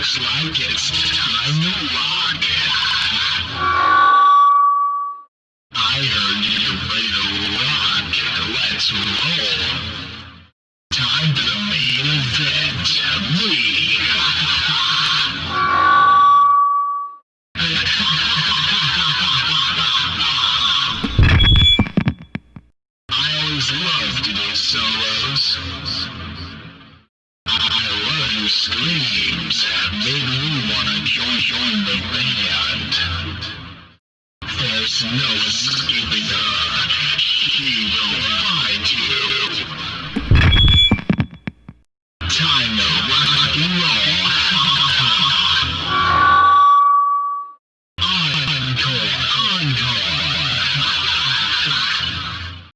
Looks like it's time to rock. I heard you're ready to rock. Let's roll. Time for the main event. Me. I always love to do solos. I love your screams. Maybe you wanna join, join the band. There's no escaping her. He will find you. Time to rock and roll.